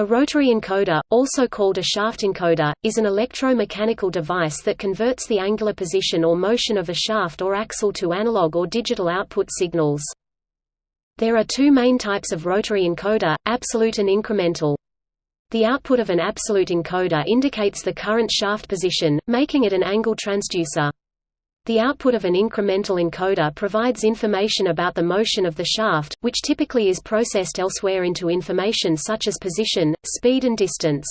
A rotary encoder, also called a shaft encoder, is an electro-mechanical device that converts the angular position or motion of a shaft or axle to analog or digital output signals. There are two main types of rotary encoder, absolute and incremental. The output of an absolute encoder indicates the current shaft position, making it an angle transducer. The output of an incremental encoder provides information about the motion of the shaft, which typically is processed elsewhere into information such as position, speed and distance.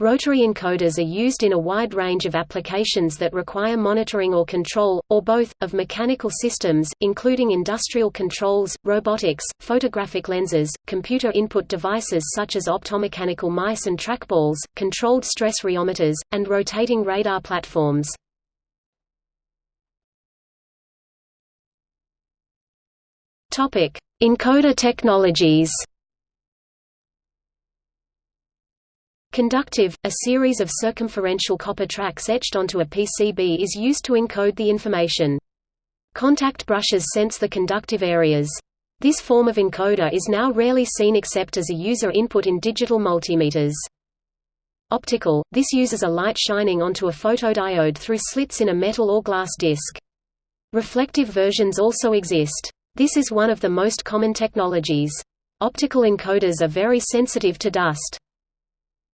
Rotary encoders are used in a wide range of applications that require monitoring or control, or both, of mechanical systems, including industrial controls, robotics, photographic lenses, computer input devices such as optomechanical mice and trackballs, controlled stress rheometers, and rotating radar platforms. Topic: Encoder technologies. Conductive, a series of circumferential copper tracks etched onto a PCB is used to encode the information. Contact brushes sense the conductive areas. This form of encoder is now rarely seen except as a user input in digital multimeters. Optical, this uses a light shining onto a photodiode through slits in a metal or glass disc. Reflective versions also exist. This is one of the most common technologies. Optical encoders are very sensitive to dust.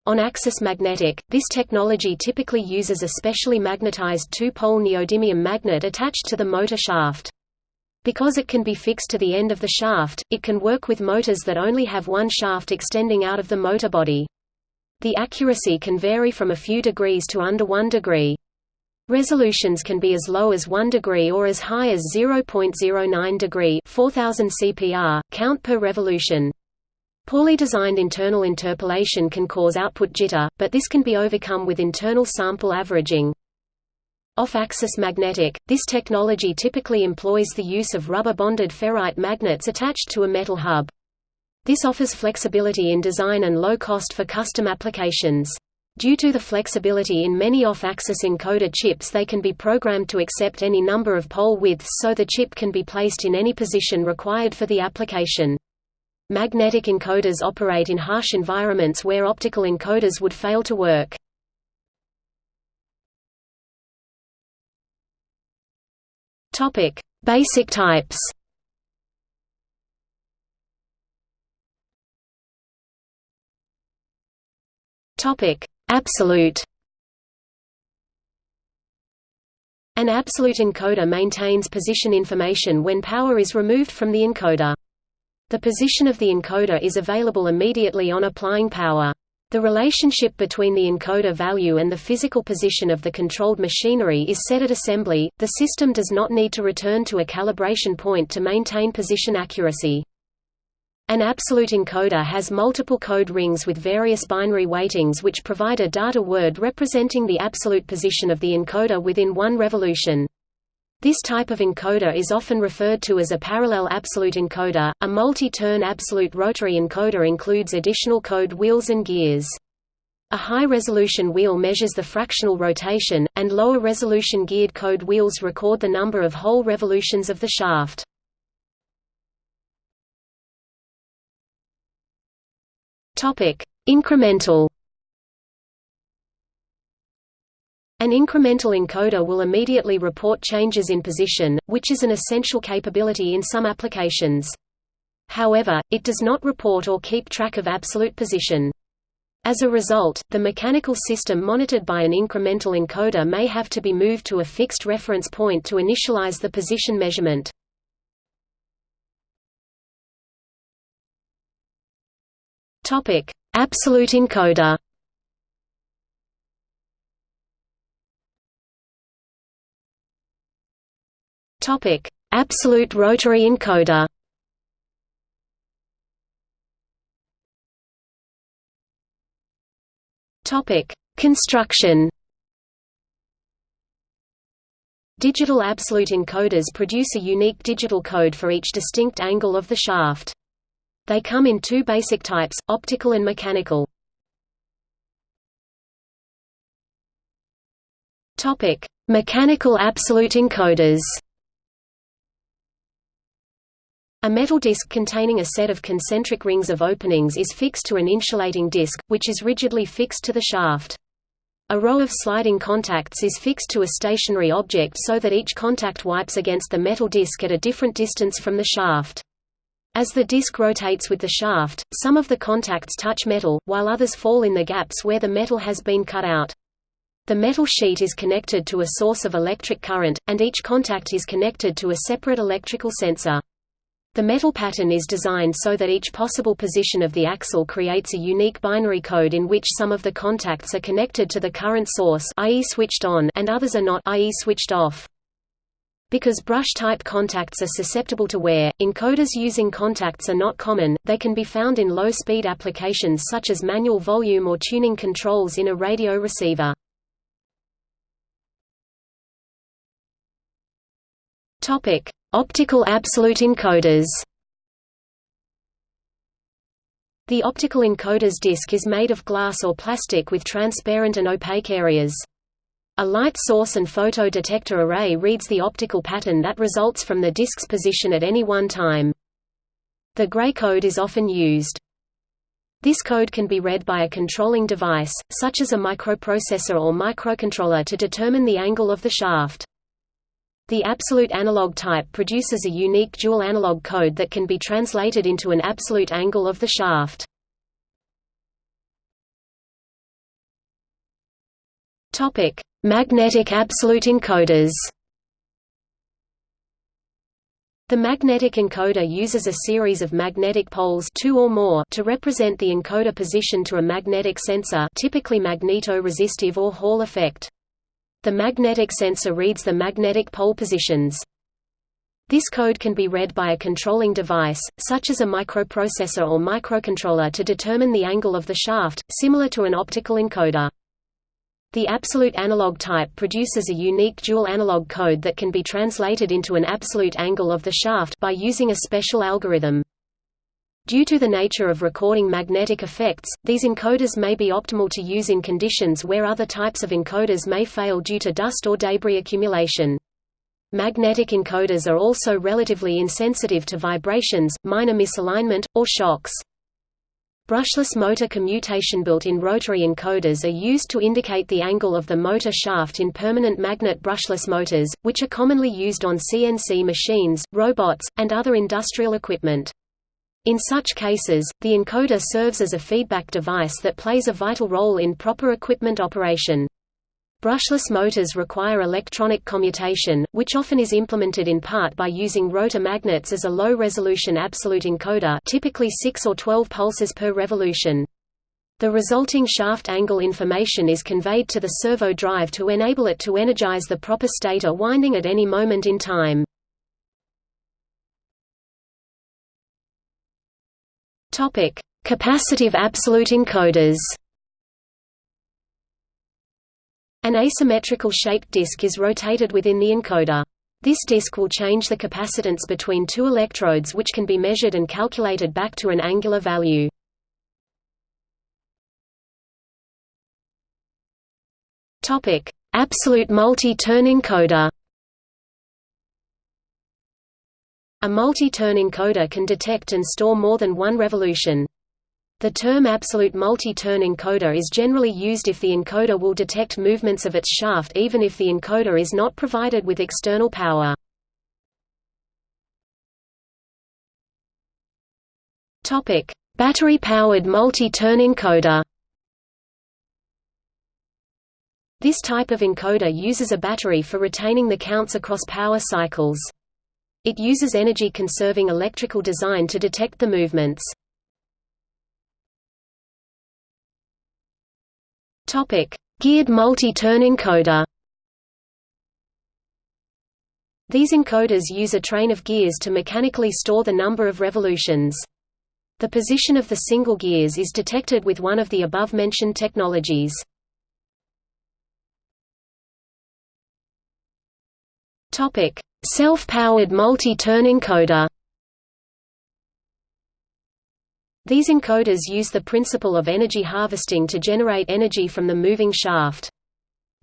On-axis magnetic, this technology typically uses a specially magnetized two-pole neodymium magnet attached to the motor shaft. Because it can be fixed to the end of the shaft, it can work with motors that only have one shaft extending out of the motor body. The accuracy can vary from a few degrees to under 1 degree. Resolutions can be as low as 1 degree or as high as 0.09 degree 4000 CPR, count per revolution. Poorly designed internal interpolation can cause output jitter, but this can be overcome with internal sample averaging. Off-axis magnetic – This technology typically employs the use of rubber-bonded ferrite magnets attached to a metal hub. This offers flexibility in design and low cost for custom applications. Due to the flexibility in many off-axis encoder chips they can be programmed to accept any number of pole widths so the chip can be placed in any position required for the application. Magnetic encoders operate in harsh environments where optical encoders would fail to work. Basic types Topic: Absolute An absolute encoder maintains position information when power is removed from the encoder. The position of the encoder is available immediately on applying power. The relationship between the encoder value and the physical position of the controlled machinery is set at assembly. The system does not need to return to a calibration point to maintain position accuracy. An absolute encoder has multiple code rings with various binary weightings which provide a data word representing the absolute position of the encoder within one revolution. This type of encoder is often referred to as a parallel absolute encoder. A multi-turn absolute rotary encoder includes additional code wheels and gears. A high-resolution wheel measures the fractional rotation, and lower-resolution geared code wheels record the number of whole revolutions of the shaft. Topic: Incremental. An incremental encoder will immediately report changes in position, which is an essential capability in some applications. However, it does not report or keep track of absolute position. As a result, the mechanical system monitored by an incremental encoder may have to be moved to a fixed reference point to initialize the position measurement. Topic: Absolute encoder. Topic: Absolute rotary encoder. Topic: Construction. Digital absolute encoders produce a unique digital code for each distinct angle of the shaft. They come in two basic types, optical and mechanical. Topic: Mechanical absolute encoders. A metal disc containing a set of concentric rings of openings is fixed to an insulating disc, which is rigidly fixed to the shaft. A row of sliding contacts is fixed to a stationary object so that each contact wipes against the metal disc at a different distance from the shaft. As the disc rotates with the shaft, some of the contacts touch metal, while others fall in the gaps where the metal has been cut out. The metal sheet is connected to a source of electric current, and each contact is connected to a separate electrical sensor. The metal pattern is designed so that each possible position of the axle creates a unique binary code in which some of the contacts are connected to the current source i.e. switched on and others are not i.e. switched off. Because brush-type contacts are susceptible to wear, encoders using contacts are not common, they can be found in low-speed applications such as manual volume or tuning controls in a radio receiver. Topic: Optical absolute encoders. The optical encoder's disc is made of glass or plastic with transparent and opaque areas. A light source and photo detector array reads the optical pattern that results from the disk's position at any one time. The gray code is often used. This code can be read by a controlling device, such as a microprocessor or microcontroller to determine the angle of the shaft. The absolute analog type produces a unique dual analog code that can be translated into an absolute angle of the shaft. Topic: Magnetic absolute encoders. The magnetic encoder uses a series of magnetic poles two or more to represent the encoder position to a magnetic sensor typically magneto-resistive or Hall effect. The magnetic sensor reads the magnetic pole positions. This code can be read by a controlling device, such as a microprocessor or microcontroller to determine the angle of the shaft, similar to an optical encoder. The absolute analog type produces a unique dual analog code that can be translated into an absolute angle of the shaft by using a special algorithm. Due to the nature of recording magnetic effects, these encoders may be optimal to use in conditions where other types of encoders may fail due to dust or debris accumulation. Magnetic encoders are also relatively insensitive to vibrations, minor misalignment, or shocks. Brushless motor commutation built-in rotary encoders are used to indicate the angle of the motor shaft in permanent magnet brushless motors, which are commonly used on CNC machines, robots, and other industrial equipment. In such cases, the encoder serves as a feedback device that plays a vital role in proper equipment operation. Brushless motors require electronic commutation, which often is implemented in part by using rotor magnets as a low-resolution absolute encoder typically 6 or 12 pulses per revolution. The resulting shaft angle information is conveyed to the servo drive to enable it to energize the proper stator winding at any moment in time. Capacitive absolute encoders. An asymmetrical shaped disk is rotated within the encoder. This disk will change the capacitance between two electrodes which can be measured and calculated back to an angular value. Topic: Absolute multi-turn encoder. A multi-turn encoder can detect and store more than one revolution. The term absolute multi-turn encoder is generally used if the encoder will detect movements of its shaft even if the encoder is not provided with external power. Battery-powered multi-turn encoder This type of encoder uses a battery for retaining the counts across power cycles. It uses energy-conserving electrical design to detect the movements. Geared multi-turn encoder These encoders use a train of gears to mechanically store the number of revolutions. The position of the single gears is detected with one of the above-mentioned technologies. Topic: Self-powered multi-turn encoder These encoders use the principle of energy harvesting to generate energy from the moving shaft.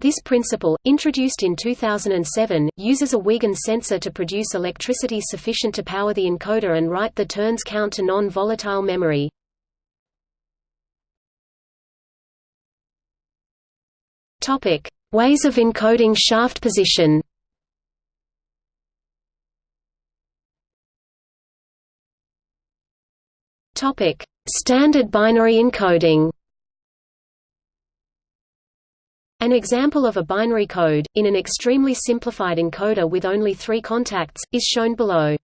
This principle, introduced in 2007, uses a Huygens sensor to produce electricity sufficient to power the encoder and write the turns count to non-volatile memory. Ways of encoding shaft position. Topic: Standard binary encoding. An example of a binary code, in an extremely simplified encoder with only three contacts, is shown below.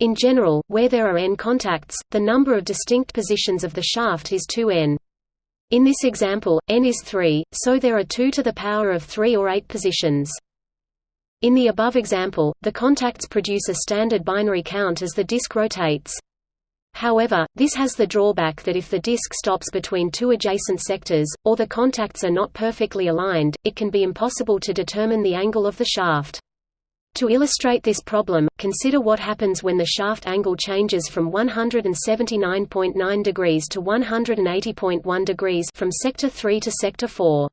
In general, where there are n contacts, the number of distinct positions of the shaft is 2n. In this example, n is 3, so there are 2 to the power of 3 or 8 positions. In the above example, the contacts produce a standard binary count as the disk rotates. However, this has the drawback that if the disk stops between two adjacent sectors, or the contacts are not perfectly aligned, it can be impossible to determine the angle of the shaft. To illustrate this problem, consider what happens when the shaft angle changes from 179.9 degrees to 180.1 degrees from sector 3 to sector 4.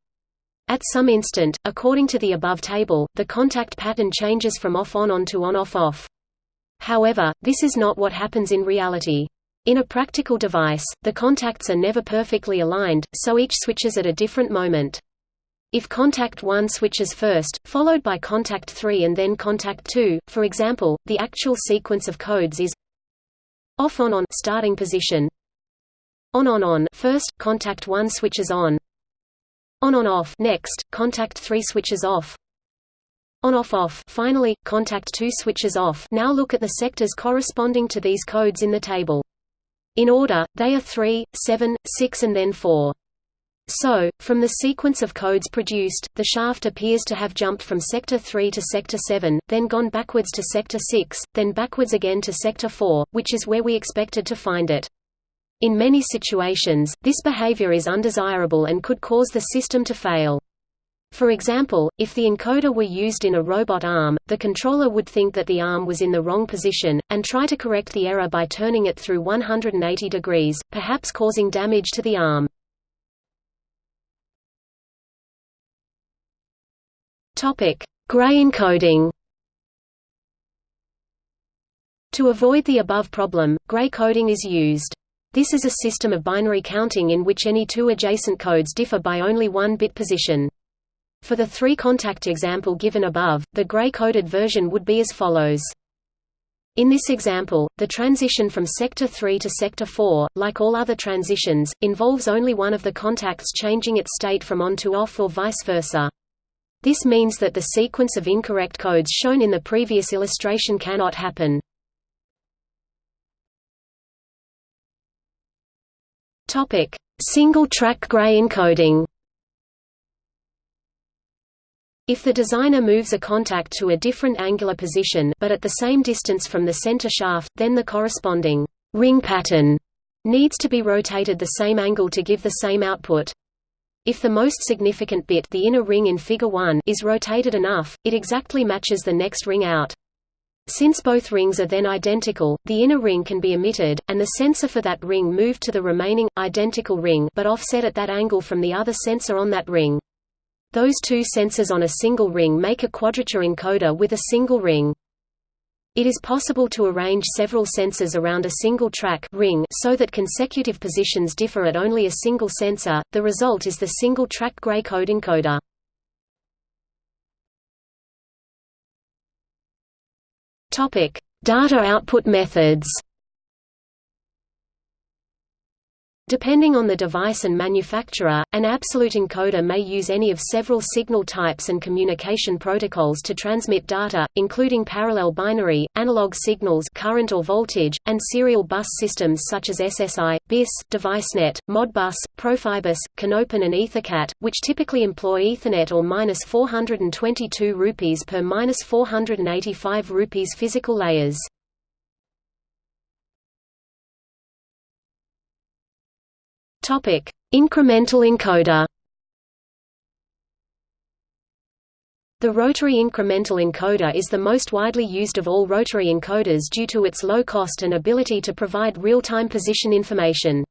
At some instant, according to the above table, the contact pattern changes from off-on-on to on-off-off. However, this is not what happens in reality. In a practical device, the contacts are never perfectly aligned, so each switches at a different moment. If contact 1 switches first, followed by contact 3 and then contact 2, for example, the actual sequence of codes is off on on starting position on on on first contact 1 switches on on on off next contact 3 switches off on off off finally, contact 2 switches off now look at the sectors corresponding to these codes in the table. In order, they are 3, 7, 6 and then 4. So, from the sequence of codes produced, the shaft appears to have jumped from sector 3 to sector 7, then gone backwards to sector 6, then backwards again to sector 4, which is where we expected to find it. In many situations, this behavior is undesirable and could cause the system to fail. For example, if the encoder were used in a robot arm, the controller would think that the arm was in the wrong position, and try to correct the error by turning it through 180 degrees, perhaps causing damage to the arm. Gray encoding To avoid the above problem, gray coding is used. This is a system of binary counting in which any two adjacent codes differ by only one bit position. For the three-contact example given above, the gray-coded version would be as follows. In this example, the transition from sector 3 to sector 4, like all other transitions, involves only one of the contacts changing its state from on to off or vice versa. This means that the sequence of incorrect codes shown in the previous illustration cannot happen. Single-track gray encoding if the designer moves a contact to a different angular position but at the same distance from the center shaft, then the corresponding ring pattern needs to be rotated the same angle to give the same output. If the most significant bit the inner ring in Figure 1 is rotated enough, it exactly matches the next ring out. Since both rings are then identical, the inner ring can be omitted, and the sensor for that ring moved to the remaining, identical ring but offset at that angle from the other sensor on that ring. Those two sensors on a single ring make a quadrature encoder with a single ring. It is possible to arrange several sensors around a single track ring so that consecutive positions differ at only a single sensor. The result is the single track gray code encoder. Data output methods. Depending on the device and manufacturer, an absolute encoder may use any of several signal types and communication protocols to transmit data, including parallel binary, analog signals current or voltage, and serial bus systems such as SSI, BiSS, DeviceNet, Modbus, Profibus, CANopen and EtherCAT, which typically employ Ethernet or 422 rupees per 485 rupees physical layers. Topic: Incremental encoder. The rotary incremental encoder is the most widely used of all rotary encoders due to its low cost and ability to provide real-time position information.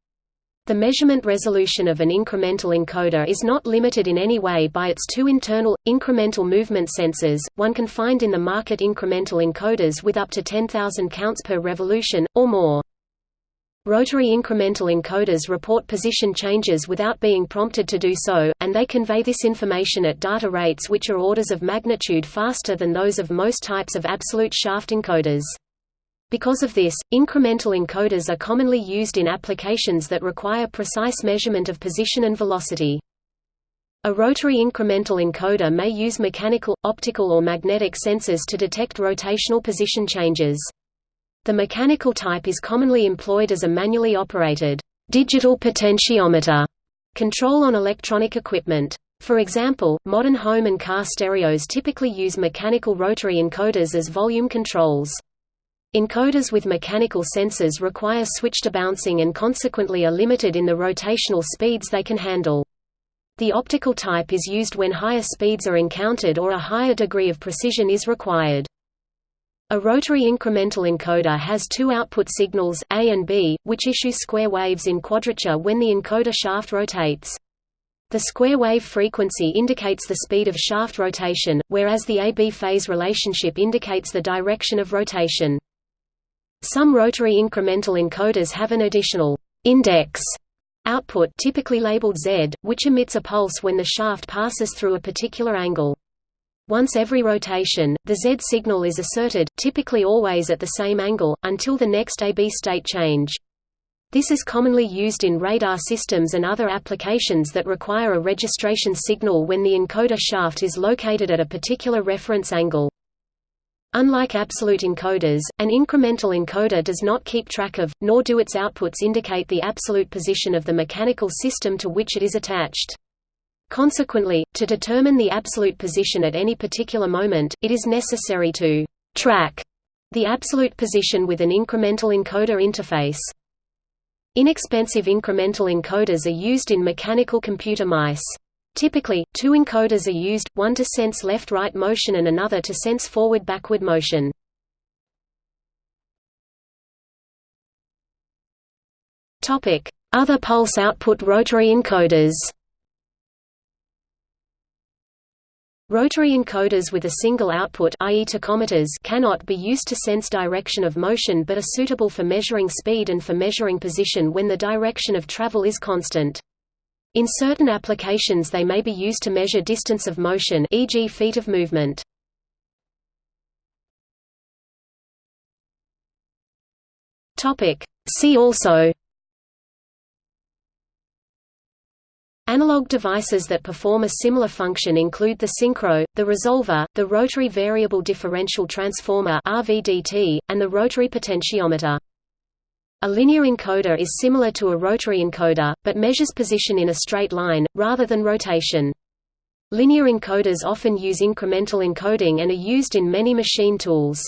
The measurement resolution of an incremental encoder is not limited in any way by its two internal, incremental movement sensors, one can find in the market incremental encoders with up to 10,000 counts per revolution, or more. Rotary incremental encoders report position changes without being prompted to do so, and they convey this information at data rates which are orders of magnitude faster than those of most types of absolute shaft encoders. Because of this, incremental encoders are commonly used in applications that require precise measurement of position and velocity. A rotary incremental encoder may use mechanical, optical or magnetic sensors to detect rotational position changes. The mechanical type is commonly employed as a manually operated digital potentiometer control on electronic equipment. For example, modern home and car stereos typically use mechanical rotary encoders as volume controls. Encoders with mechanical sensors require switch debouncing and consequently are limited in the rotational speeds they can handle. The optical type is used when higher speeds are encountered or a higher degree of precision is required. A rotary incremental encoder has two output signals, A and B, which issue square waves in quadrature when the encoder shaft rotates. The square wave frequency indicates the speed of shaft rotation, whereas the AB phase relationship indicates the direction of rotation. Some rotary incremental encoders have an additional index output typically labeled Z, which emits a pulse when the shaft passes through a particular angle. Once every rotation, the Z signal is asserted, typically always at the same angle, until the next AB state change. This is commonly used in radar systems and other applications that require a registration signal when the encoder shaft is located at a particular reference angle. Unlike absolute encoders, an incremental encoder does not keep track of, nor do its outputs indicate the absolute position of the mechanical system to which it is attached. Consequently, to determine the absolute position at any particular moment, it is necessary to «track» the absolute position with an incremental encoder interface. Inexpensive incremental encoders are used in mechanical computer mice. Typically, two encoders are used, one to sense left-right motion and another to sense forward-backward motion. Other pulse output rotary encoders Rotary encoders with a single output i.e. tachometers cannot be used to sense direction of motion but are suitable for measuring speed and for measuring position when the direction of travel is constant. In certain applications they may be used to measure distance of motion e.g. feet of movement. See also Analog devices that perform a similar function include the synchro, the resolver, the rotary variable differential transformer RVDT, and the rotary potentiometer. A linear encoder is similar to a rotary encoder, but measures position in a straight line, rather than rotation. Linear encoders often use incremental encoding and are used in many machine tools.